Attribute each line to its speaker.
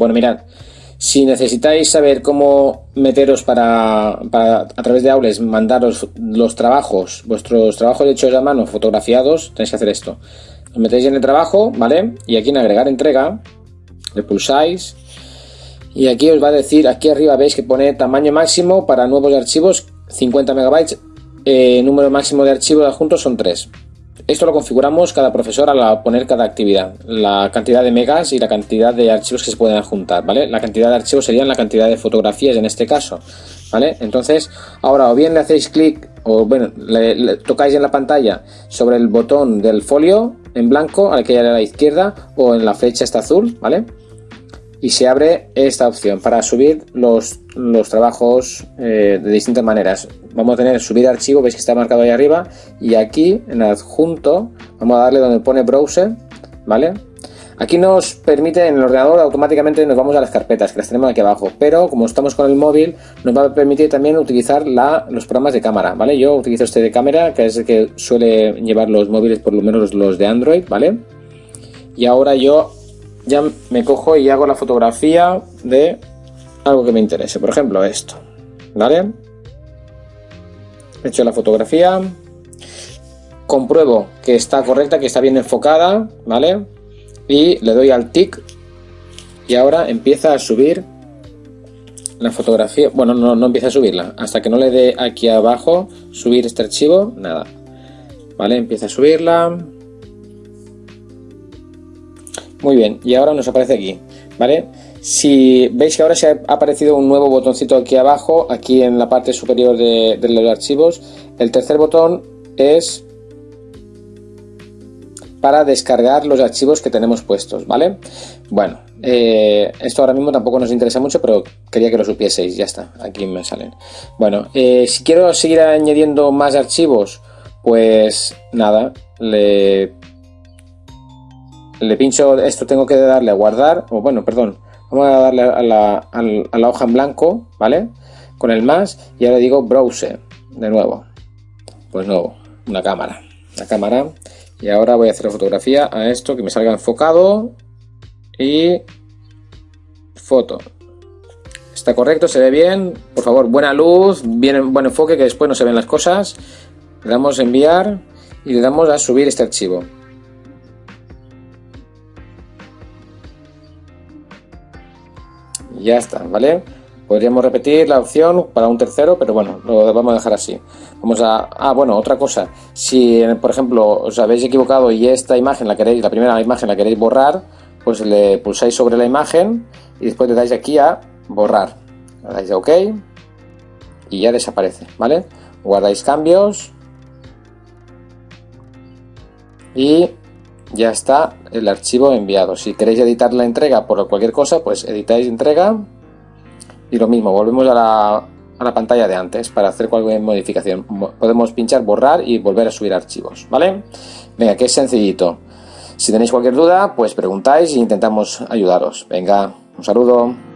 Speaker 1: Bueno, mirad, si necesitáis saber cómo meteros para, a través de Aules mandaros los trabajos, vuestros trabajos hechos a mano, fotografiados, tenéis que hacer esto. Os metéis en el trabajo, ¿vale? Y aquí en agregar entrega, le pulsáis y aquí os va a decir, aquí arriba veis que pone tamaño máximo para nuevos archivos 50 megabytes, eh, número máximo de archivos adjuntos son 3. Esto lo configuramos cada profesor al poner cada actividad, la cantidad de megas y la cantidad de archivos que se pueden adjuntar, ¿vale? La cantidad de archivos serían la cantidad de fotografías en este caso, ¿vale? Entonces, ahora o bien le hacéis clic o bueno, le, tocáis en la pantalla sobre el botón del folio en blanco, al que hay a la izquierda, o en la flecha esta azul, ¿vale? Y se abre esta opción para subir los, los trabajos eh, de distintas maneras. Vamos a tener subir archivo, veis que está marcado ahí arriba y aquí en adjunto vamos a darle donde pone browser, ¿vale? Aquí nos permite en el ordenador automáticamente nos vamos a las carpetas que las tenemos aquí abajo, pero como estamos con el móvil nos va a permitir también utilizar la, los programas de cámara, ¿vale? Yo utilizo este de cámara que es el que suele llevar los móviles, por lo menos los de Android, ¿vale? Y ahora yo ya me cojo y hago la fotografía de algo que me interese, por ejemplo esto, ¿vale? He hecho la fotografía, compruebo que está correcta, que está bien enfocada, ¿vale? Y le doy al tic y ahora empieza a subir la fotografía, bueno, no, no empieza a subirla, hasta que no le dé aquí abajo, subir este archivo, nada, ¿vale? Empieza a subirla, muy bien, y ahora nos aparece aquí, ¿vale? Si veis que ahora se ha aparecido un nuevo botoncito aquí abajo, aquí en la parte superior de, los archivos, el tercer botón es para descargar los archivos que tenemos puestos, ¿vale? Bueno, eh, esto ahora mismo tampoco nos interesa mucho, pero quería que lo supieseis, ya está, aquí me salen. Bueno, eh, si quiero seguir añadiendo más archivos, pues nada, le le pincho esto, tengo que darle a guardar, o bueno, perdón, vamos a darle a la, hoja en blanco, ¿vale? Con el más y ahora digo browser, de nuevo, pues nuevo, una cámara, la cámara, y ahora voy a hacer la fotografía a esto, que me salga enfocado, y foto. Está correcto, se ve bien, por favor, buena luz, bien, buen enfoque, que después no se ven las cosas. Le damos a enviar y le damos a subir este archivo. Ya está, ¿vale? Podríamos repetir la opción para un tercero, pero bueno, lo vamos a dejar así. Vamos a... Ah, bueno, otra cosa. Si, por ejemplo, os habéis equivocado y esta imagen la queréis, la primera imagen la queréis borrar, pues le pulsáis sobre la imagen y después le dais aquí a borrar. Le dais a OK y ya desaparece, ¿vale? Guardáis cambios y ya está el archivo enviado. Si queréis editar la entrega por cualquier cosa, pues editáis entrega y lo mismo, volvemos a la, a la pantalla de antes para hacer cualquier modificación. Podemos pinchar borrar y volver a subir archivos, ¿vale? Venga, que es sencillito. Si tenéis cualquier duda, pues preguntáis e intentamos ayudaros. Venga, un saludo.